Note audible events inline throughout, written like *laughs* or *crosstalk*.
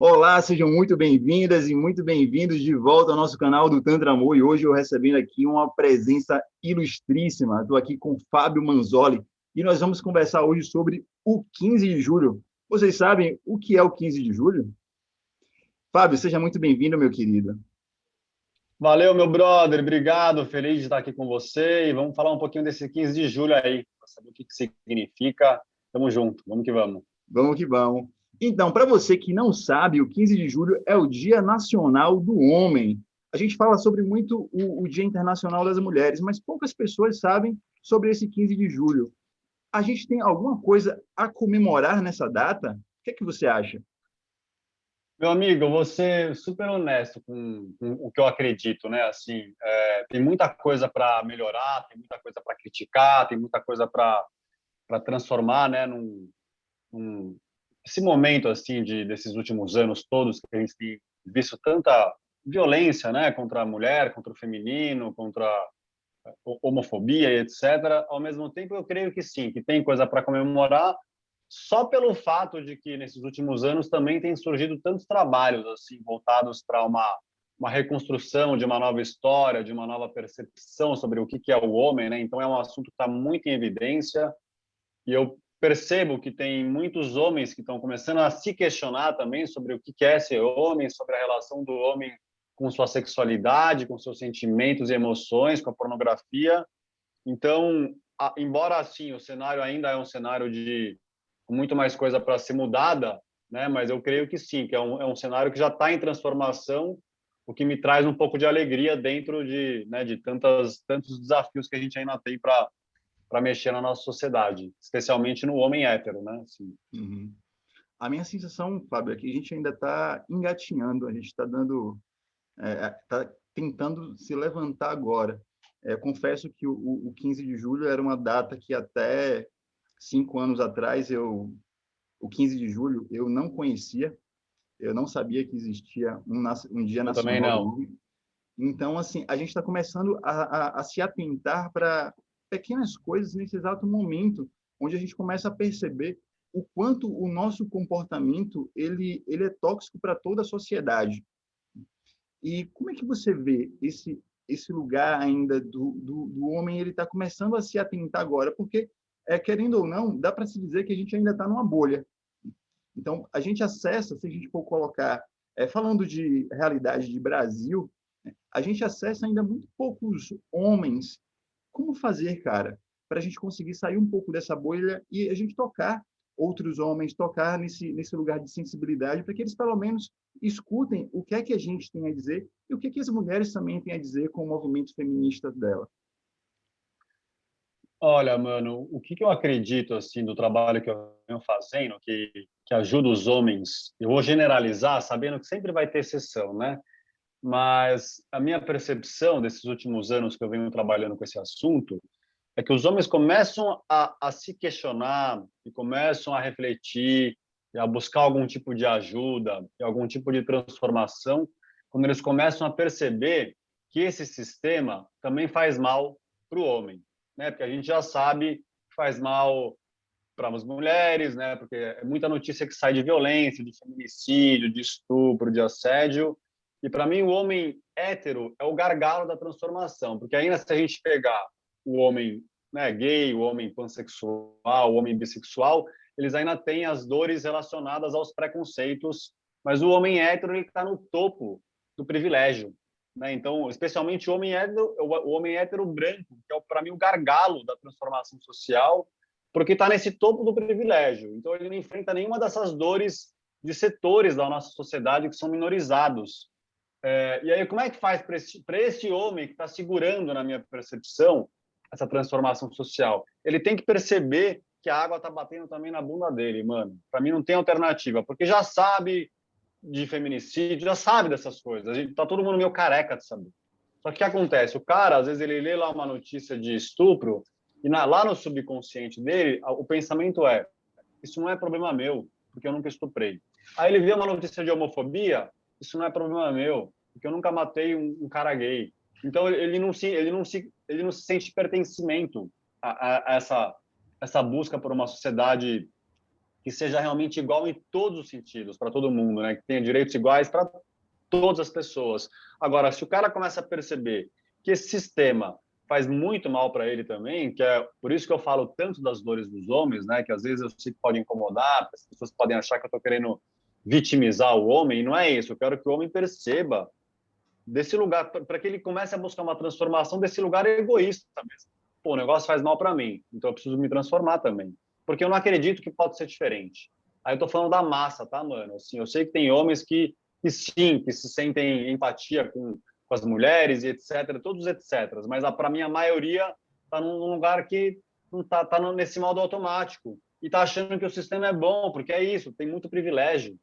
Olá, sejam muito bem-vindas e muito bem-vindos de volta ao nosso canal do Tantra Amor. E hoje eu recebendo aqui uma presença ilustríssima. Estou aqui com Fábio Manzoli e nós vamos conversar hoje sobre o 15 de julho. Vocês sabem o que é o 15 de julho? Fábio, seja muito bem-vindo, meu querido. Valeu, meu brother. Obrigado. Feliz de estar aqui com você. E vamos falar um pouquinho desse 15 de julho aí, para saber o que, que significa. Tamo junto. Vamos que vamos. Vamos que vamos. Então, para você que não sabe, o 15 de julho é o Dia Nacional do Homem. A gente fala sobre muito o, o, Dia Internacional das Mulheres, mas poucas pessoas sabem sobre esse 15 de julho. A gente tem alguma coisa a comemorar nessa data? O que é que você acha? Meu amigo, eu vou ser super honesto com, com o que eu acredito, né? Assim, é, tem muita coisa para melhorar, tem muita coisa para criticar, tem muita coisa para transformar, né? Num, num, esse momento assim de desses últimos anos todos que a gente tem visto tanta violência, né, contra a mulher, contra o feminino, contra a homofobia etc. Ao mesmo tempo, eu creio que sim, que tem coisa para comemorar, só pelo fato de que nesses últimos anos também tem surgido tantos trabalhos assim voltados para uma uma reconstrução de uma nova história, de uma nova percepção sobre o que é o homem, né? Então é um assunto que está muito em evidência e eu percebo que tem muitos homens que estão começando a se questionar também sobre o que é ser homem, sobre a relação do homem com sua sexualidade, com seus sentimentos e emoções, com a pornografia. Então, embora assim o cenário ainda é um cenário de muito mais coisa para ser mudada, né? Mas eu creio que sim, que é um, é um cenário que já está em transformação, o que me traz um pouco de alegria dentro de, né, de tantas tantos desafios que a gente ainda tem para para mexer na nossa sociedade, especialmente no homem hétero, né? Assim. Uhum. A minha sensação, Fábio, é que a gente ainda está engatinhando, a gente está dando, está é, tentando se levantar agora. É, confesso que o, o 15 de julho era uma data que até cinco anos atrás eu, o 15 de julho eu não conhecia, eu não sabia que existia um, um dia eu nacional. Também não. Então, assim, a gente está começando a, a, a se atentar para pequenas coisas nesse exato momento, onde a gente começa a perceber o quanto o nosso comportamento ele ele é tóxico para toda a sociedade. E como é que você vê esse esse lugar ainda do, do, do homem ele está começando a se atentar agora, porque é querendo ou não dá para se dizer que a gente ainda está numa bolha. Então a gente acessa, se a gente for colocar, é, falando de realidade de Brasil, a gente acessa ainda muito poucos homens como fazer, cara, para a gente conseguir sair um pouco dessa bolha e a gente tocar outros homens, tocar nesse, nesse lugar de sensibilidade, para que eles, pelo menos, escutem o que é que a gente tem a dizer e o que, é que as mulheres também têm a dizer com o movimento feminista dela. Olha, mano, o que, que eu acredito, assim, do trabalho que eu venho fazendo, que, que ajuda os homens, eu vou generalizar, sabendo que sempre vai ter exceção, né? Mas a minha percepção desses últimos anos que eu venho trabalhando com esse assunto é que os homens começam a, a se questionar e começam a refletir e a buscar algum tipo de ajuda e algum tipo de transformação quando eles começam a perceber que esse sistema também faz mal para o homem, né? Porque a gente já sabe que faz mal para as mulheres, né? Porque é muita notícia que sai de violência, de feminicídio, de estupro, de assédio, e para mim o homem hétero é o gargalo da transformação, porque ainda se a gente pegar o homem né, gay, o homem pansexual, o homem bissexual, eles ainda têm as dores relacionadas aos preconceitos, mas o homem hétero está no topo do privilégio. Né? Então, especialmente o homem hétero, o homem hétero branco, que é para mim o gargalo da transformação social, porque está nesse topo do privilégio. Então, ele não enfrenta nenhuma dessas dores de setores da nossa sociedade que são minorizados. É, e aí, como é que faz para este, homem que está segurando, na minha percepção, essa transformação social? Ele tem que perceber que a água está batendo também na bunda dele, mano. Para mim não tem alternativa, porque já sabe de feminicídio, já sabe dessas coisas. A gente tá todo mundo meio careca de saber. Só que o que acontece? O cara, às vezes, ele lê lá uma notícia de estupro e na, lá no subconsciente dele, o pensamento é: isso não é problema meu, porque eu nunca estuprei. Aí ele vê uma notícia de homofobia, isso não é problema meu, porque eu nunca matei um, um cara gay. Então ele não se ele não se ele não se sente pertencimento a, a, a essa essa busca por uma sociedade que seja realmente igual em todos os sentidos para todo mundo, né? Que tenha direitos iguais para todas as pessoas. Agora, se o cara começa a perceber que esse sistema faz muito mal para ele também, que é por isso que eu falo tanto das dores dos homens, né? Que às vezes eu sei que pode incomodar, as pessoas podem achar que eu estou querendo vitimizar o homem, não é isso. Eu quero que o homem perceba desse lugar, para que ele comece a buscar uma transformação desse lugar egoísta mesmo. Pô, o negócio faz mal para mim, então eu preciso me transformar também. Porque eu não acredito que pode ser diferente. Aí eu tô falando da massa, tá, mano? Assim, eu sei que tem homens que, que sim, que se sentem empatia com, com as mulheres e etc, todos etc. Mas para mim a maioria tá num lugar que não tá, tá nesse modo automático e tá achando que o sistema é bom, porque é isso, tem muito privilégio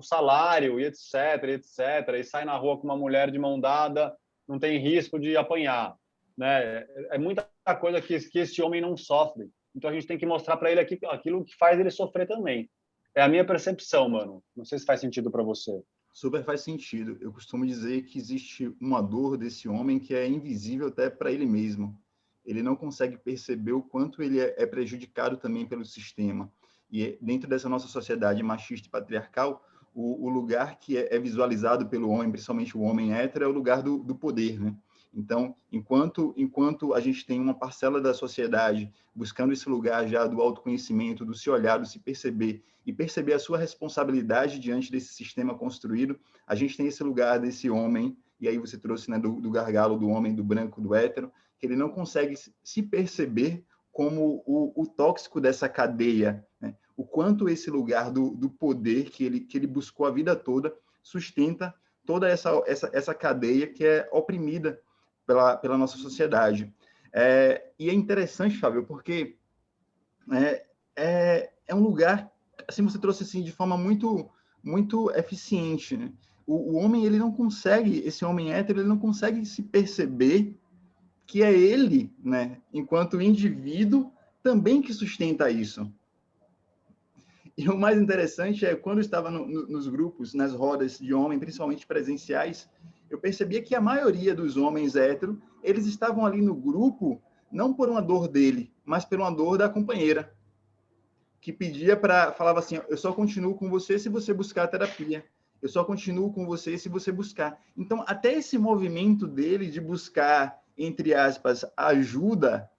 o salário e etc, etc, e sai na rua com uma mulher de mão dada, não tem risco de apanhar, né? É muita coisa que, que esse homem não sofre. Então a gente tem que mostrar para ele aquilo que faz ele sofrer também. É a minha percepção, mano. Não sei se faz sentido para você. Super faz sentido. Eu costumo dizer que existe uma dor desse homem que é invisível até para ele mesmo. Ele não consegue perceber o quanto ele é, é prejudicado também pelo sistema. E dentro dessa nossa sociedade machista e patriarcal, o, o lugar que é, é, visualizado pelo homem, principalmente o homem hétero, é o lugar do, do poder, né? Então, enquanto, enquanto a gente tem uma parcela da sociedade buscando esse lugar já do autoconhecimento, do se olhar, do se perceber e perceber a sua responsabilidade diante desse sistema construído, a gente tem esse lugar desse homem, e aí você trouxe né, do, do gargalo do homem, do branco, do hétero, que ele não consegue se perceber como o, o tóxico dessa cadeia? O quanto esse lugar do, do poder que ele, que ele buscou a vida toda sustenta toda essa, essa, essa cadeia que é oprimida pela, pela nossa sociedade. É, e é interessante, Fábio, porque é, é, é, um lugar, assim, você trouxe assim de forma muito, muito eficiente. Né? O, o, homem, ele não consegue, esse homem hétero, ele não consegue se perceber que é ele, né, enquanto indivíduo, também que sustenta isso. E o mais interessante é, quando eu estava no, no, nos grupos, nas rodas de homem, principalmente presenciais, eu percebia que a maioria dos homens héteros, eles estavam ali no grupo, não por uma dor dele, mas por uma dor da companheira, que pedia para, falava assim, eu só continuo com você se você buscar terapia, eu só continuo com você se você buscar. Então, até esse movimento dele de buscar, entre aspas, ajuda,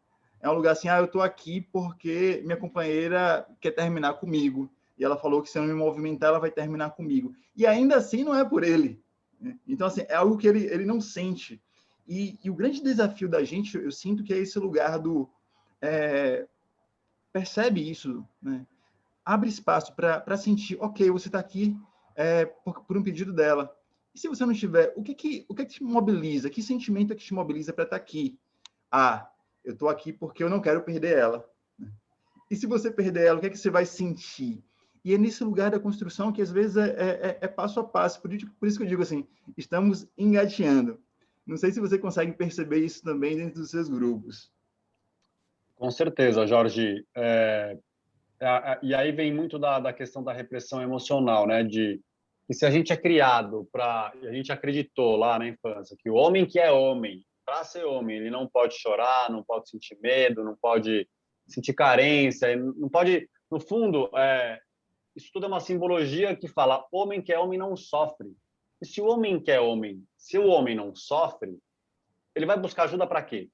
é um lugar assim, ah, eu estou aqui porque minha companheira quer terminar comigo. E ela falou que se eu não me movimentar, ela vai terminar comigo. E ainda assim não é por ele. Né? Então, assim, é algo que ele, ele não sente. E, e o grande desafio da gente, eu sinto que é esse lugar do... É, percebe isso, né? Abre espaço para sentir, ok, você está aqui é, por, por, um pedido dela. E se você não estiver, o que que, o que, que te mobiliza? Que sentimento é que te mobiliza para estar tá aqui? Ah, eu estou aqui porque eu não quero perder ela. E se você perder ela, o que é que você vai sentir? E é nesse lugar da construção que às vezes é, é, é, é passo a passo. Por isso, por isso que eu digo assim, estamos engateando. Não sei se você consegue perceber isso também dentro dos seus grupos. Com certeza, Jorge. É, é, e aí vem muito da, da questão da repressão emocional, né? De que se a gente é criado para, a gente acreditou lá na infância que o homem que é homem para ser homem, ele não pode chorar, não pode sentir medo, não pode sentir carência, não pode, no fundo, é, isso tudo é uma simbologia que fala homem que é homem não sofre. E se o homem que é homem, se o homem não sofre, ele vai buscar ajuda para quê?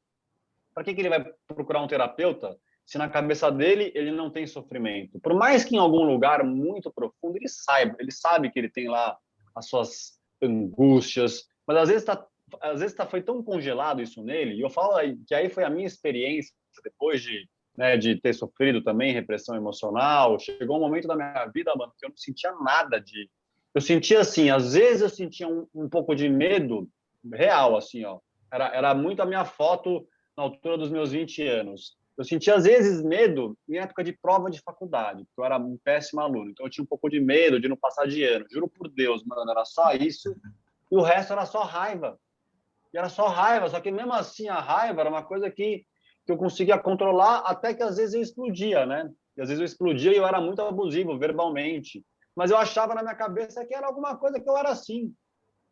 Para que, que ele vai procurar um terapeuta se na cabeça dele ele não tem sofrimento? Por mais que em algum lugar muito profundo ele saiba, ele sabe que ele tem lá as suas angústias, mas às vezes está às vezes tá, foi tão congelado isso nele, e eu falo que aí foi a minha experiência depois de, né, de ter sofrido também repressão emocional. Chegou um momento da minha vida, mano, que eu não sentia nada de. Eu sentia assim, às vezes eu sentia um, um pouco de medo real, assim, ó. Era, era muito a minha foto na altura dos meus 20 anos. Eu sentia, às vezes, medo em época de prova de faculdade, porque eu era um péssimo aluno. Então, eu tinha um pouco de medo de não passar de ano. Juro por Deus, mano, era só isso. E o resto era só raiva e era só raiva, só que mesmo assim a raiva era uma coisa que, que eu conseguia controlar até que às vezes eu explodia, né? E às vezes eu explodia e eu era muito abusivo verbalmente. Mas eu achava na minha cabeça que era alguma coisa que eu era assim.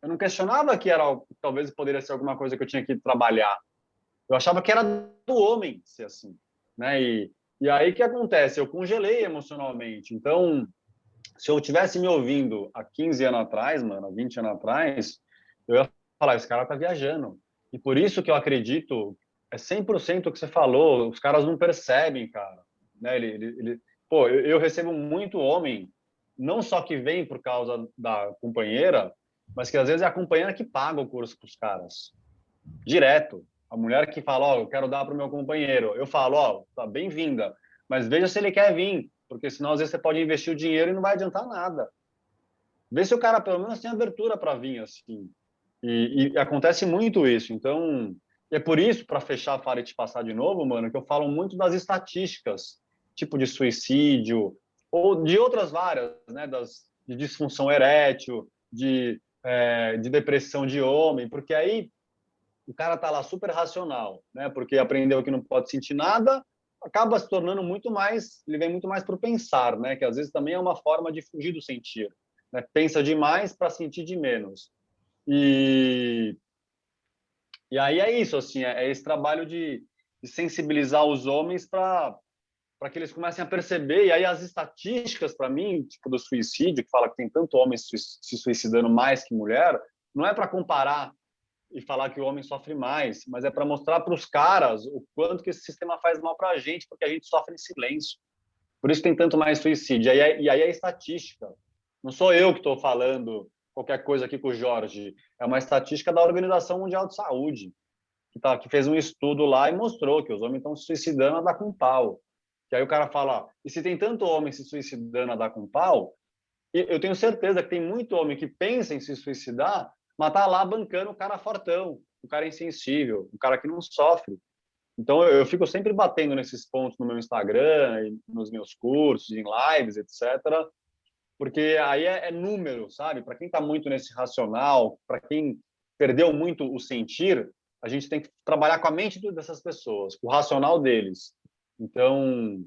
Eu não questionava que era talvez poderia ser alguma coisa que eu tinha que trabalhar. Eu achava que era do homem ser assim, né? E, E aí o que acontece? Eu congelei emocionalmente. Então, se eu tivesse me ouvindo há 15 anos atrás, mano, há 20 anos atrás, eu ia falar, esse cara tá viajando. E por isso que eu acredito, é 100% o que você falou, os caras não percebem, cara. Né? Ele, ele, ele... Pô, eu, eu recebo muito homem, não só que vem por causa da companheira, mas que às vezes é a companheira que paga o curso para os caras. Direto. A mulher que fala, ó, oh, eu quero dar para meu companheiro. Eu falo, ó, oh, tá bem-vinda, mas veja se ele quer vir, porque senão às vezes você pode investir o dinheiro e não vai adiantar nada. Vê se o cara pelo menos tem abertura para vir assim. E, e, acontece muito isso. Então, é por isso, para fechar a e te passar de novo, mano, que eu falo muito das estatísticas, tipo de suicídio, ou de outras várias, né, das, de disfunção erétil, de, é, de depressão de homem, porque aí o cara tá lá super racional, né, porque aprendeu que não pode sentir nada, acaba se tornando muito mais, ele vem muito mais para o pensar, né, que às vezes também é uma forma de fugir do sentir. Né? Pensa demais para sentir de menos. E, e aí é isso, assim, é, é esse trabalho de, de sensibilizar os homens para para que eles comecem a perceber, e aí as estatísticas, para mim, tipo do suicídio, que fala que tem tanto homem se suicidando mais que mulher, não é para comparar e falar que o homem sofre mais, mas é para mostrar para os caras o quanto que esse sistema faz mal para a gente, porque a gente sofre em silêncio. Por isso tem tanto mais suicídio. E aí, e aí é estatística. Não sou eu que estou falando qualquer coisa aqui com o Jorge. É uma estatística da Organização Mundial de Saúde, que, tá, que fez um estudo lá e mostrou que os homens estão se suicidando a dar com pau. Que aí o cara fala, e se tem tanto homem se suicidando a dar com pau, eu tenho certeza que tem muito homem que pensa em se suicidar, mas tá lá bancando o cara fortão, o cara insensível, o cara que não sofre. Então eu fico sempre batendo nesses pontos no meu Instagram, nos meus cursos, em lives, etc. Porque aí é, é número, sabe? Para quem está muito nesse racional, para quem perdeu muito o sentir, a gente tem que trabalhar com a mente dessas pessoas, com o racional deles. Então,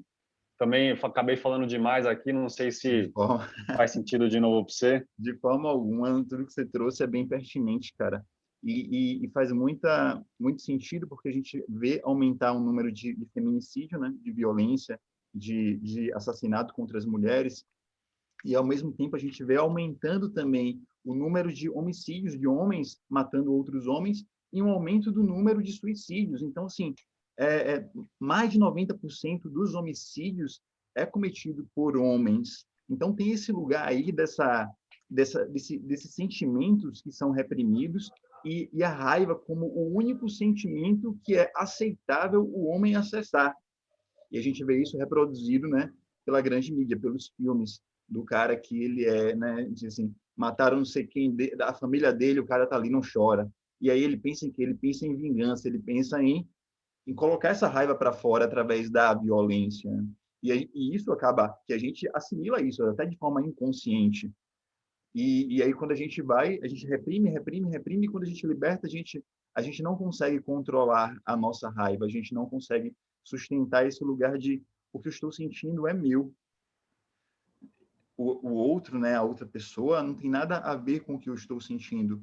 também acabei falando demais aqui, não sei se forma... *laughs* faz sentido de novo para você. De forma alguma, tudo que você trouxe é bem pertinente, cara. E, e, e, faz muita, muito sentido porque a gente vê aumentar o número de, de feminicídio, né, de violência, de, de assassinato contra as mulheres, e ao mesmo tempo a gente vê aumentando também o número de homicídios de homens matando outros homens e um aumento do número de suicídios. Então, assim, é, é, mais de 90% dos homicídios é cometido por homens. Então, tem esse lugar aí dessa, dessa, desse, desses sentimentos que são reprimidos e, e, a raiva como o único sentimento que é aceitável o homem acessar. E a gente vê isso reproduzido né, pela grande mídia, pelos filmes do cara que ele é, né, diz assim, mataram não sei quem da família dele, o cara tá ali não chora. E aí ele pensa em que ele pensa em vingança, ele pensa em em colocar essa raiva para fora através da violência. E, e, isso acaba que a gente assimila isso até de forma inconsciente. E, e aí quando a gente vai, a gente reprime, reprime, reprime, e quando a gente liberta, a gente a gente não consegue controlar a nossa raiva, a gente não consegue sustentar esse lugar de o que eu estou sentindo é meu. O, o outro, né, a outra pessoa, não tem nada a ver com o que eu estou sentindo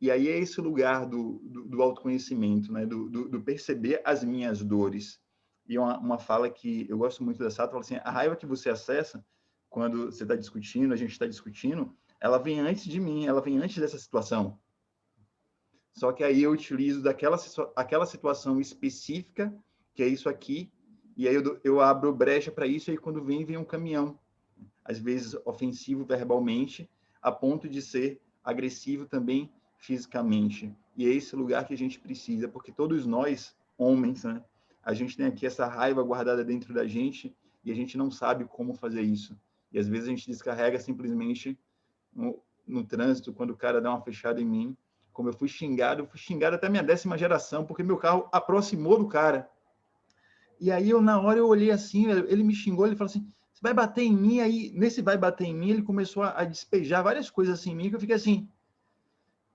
e aí é esse lugar do, do, do autoconhecimento, né? Do, do, do, perceber as minhas dores. E uma, uma fala que eu gosto muito dessa, fala assim, a raiva que você acessa quando você está discutindo, a gente está discutindo, ela vem antes de mim, ela vem antes dessa situação. Só que aí eu utilizo daquela aquela situação específica, que é isso aqui, e aí eu, eu abro brecha para isso, e aí quando vem, vem um caminhão. Às vezes ofensivo verbalmente, a ponto de ser agressivo também fisicamente. E é esse lugar que a gente precisa, porque todos nós, homens, né, a gente tem aqui essa raiva guardada dentro da gente e a gente não sabe como fazer isso. E às vezes a gente descarrega simplesmente no, no trânsito, quando o cara dá uma fechada em mim. Como eu fui xingado, eu fui xingado até minha décima geração, porque meu carro aproximou do cara. E aí eu, na hora, eu olhei assim, ele me xingou, ele falou assim, você vai bater em mim? Aí, nesse vai bater em mim, ele começou a, a despejar várias coisas assim em mim, que eu fiquei assim,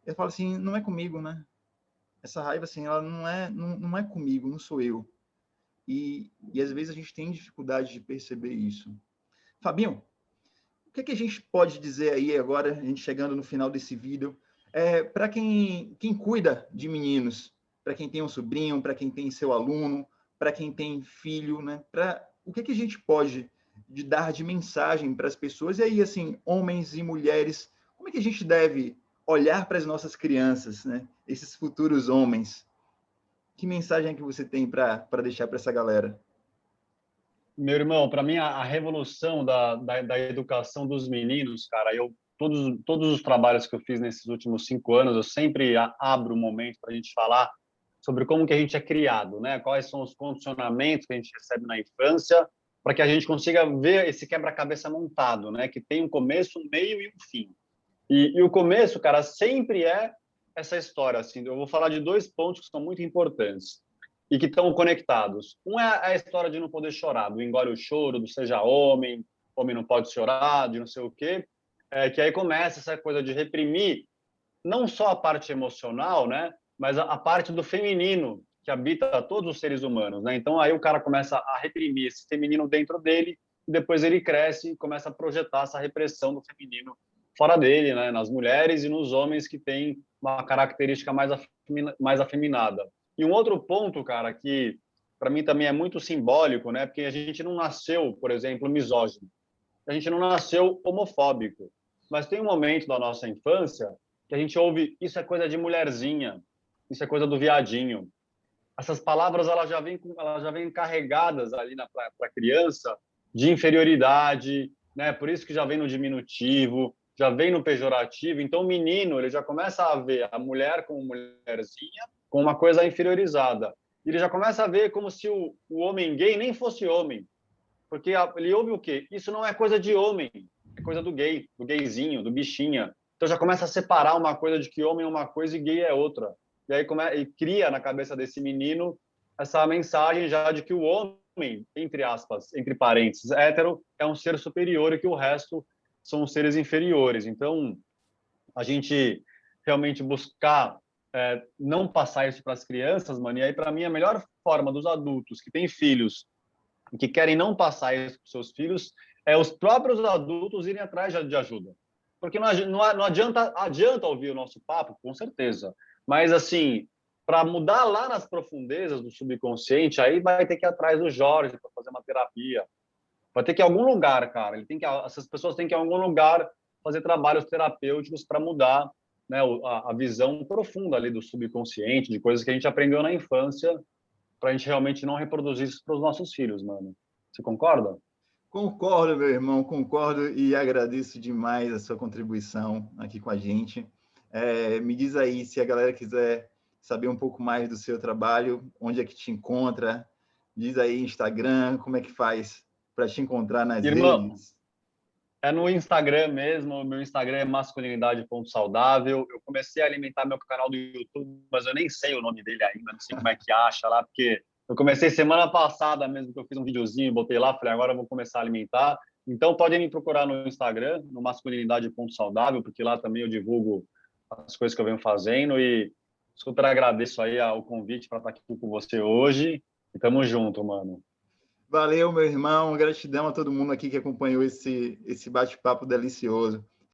eu falo assim, não é comigo, né? Essa raiva, assim, ela não é, não, não é comigo, não sou eu. E, e às vezes a gente tem dificuldade de perceber isso. Fabinho, o que, é que a gente pode dizer aí agora, a gente chegando no final desse vídeo, é, para quem, quem cuida de meninos, para quem tem um sobrinho, para quem tem seu aluno, para quem tem filho, né? Para o que, que a gente pode de dar de mensagem para as pessoas? E aí, assim, homens e mulheres, como é que a gente deve olhar para as nossas crianças, né? Esses futuros homens. Que mensagem é que você tem para deixar para essa galera? Meu irmão, para mim a, a revolução da, da, da, educação dos meninos, cara, eu todos todos os trabalhos que eu fiz nesses últimos cinco anos, eu sempre abro um momento para a gente falar sobre como que a gente é criado, né? Quais são os condicionamentos que a gente recebe na infância, para que a gente consiga ver esse quebra-cabeça montado, né? Que tem um começo, um meio e um fim. E, e, o começo, cara, sempre é essa história. Assim, eu vou falar de dois pontos que são muito importantes e que estão conectados. Um é a história de não poder chorar, do engole o choro, do seja homem, homem não pode chorar, de não sei o quê. É, que aí começa essa coisa de reprimir não só a parte emocional, né, mas a, a parte do feminino que habita todos os seres humanos, né? Então aí o cara começa a reprimir esse feminino dentro dele e depois ele cresce e começa a projetar essa repressão do feminino fora dele, né, nas mulheres e nos homens que têm uma característica mais, afemina, mais afeminada. E um outro ponto, cara, que para mim também é muito simbólico, né, porque a gente não nasceu, por exemplo, misógino, a gente não nasceu homofóbico, mas tem um momento da nossa infância que a gente ouve isso é coisa de mulherzinha, isso é coisa do viadinho. Essas palavras elas já vêm elas já vêm carregadas ali na para a criança de inferioridade, né? Por isso que já vem no diminutivo, já vem no pejorativo. Então, o menino ele já começa a ver a mulher como mulherzinha, com uma coisa inferiorizada. Ele já começa a ver como se o, o homem gay nem fosse homem. Porque ele ouve o quê? Isso não é coisa de homem, é coisa do gay, do gayzinho, do bichinha. Então já começa a separar uma coisa de que homem é uma coisa e gay é outra. E aí e cria na cabeça desse menino essa mensagem já de que o homem, entre aspas, entre parênteses, hétero, é um ser superior e que o resto são seres inferiores. Então, a gente realmente buscar é, não passar isso para as crianças, mano, e aí, para mim, a melhor forma dos adultos que têm filhos que querem não passar isso para seus filhos é os próprios adultos irem atrás de ajuda. Porque não, não adianta, adianta ouvir o nosso papo, com certeza, mas, assim, para mudar lá nas profundezas do subconsciente, aí vai ter que ir atrás do Jorge para fazer uma terapia, Vai ter que ir a algum lugar, cara. Ele tem que, essas pessoas têm que ir a algum lugar fazer trabalhos terapêuticos para mudar né, a, a, visão profunda ali do subconsciente, de coisas que a gente aprendeu na infância, para a gente realmente não reproduzir isso para os nossos filhos, mano. Você concorda? Concordo, meu irmão, concordo e agradeço demais a sua contribuição aqui com a gente. É, me diz aí, se a galera quiser saber um pouco mais do seu trabalho, onde é que te encontra, diz aí Instagram, como é que faz para te encontrar nas Irmão, redes? É no Instagram mesmo, meu Instagram é masculinidade.saudável. Eu comecei a alimentar meu canal do YouTube, mas eu nem sei o nome dele ainda, não sei como é que acha lá, porque eu comecei semana passada mesmo, que eu fiz um videozinho botei lá, falei, agora eu vou começar a alimentar. Então, podem me procurar no Instagram, no masculinidade.saudável, porque lá também eu divulgo as coisas que eu venho fazendo e super agradeço aí o convite para estar aqui com você hoje. E tamo junto, mano. Valeu, meu irmão. Gratidão a todo mundo aqui que acompanhou esse, esse bate-papo delicioso.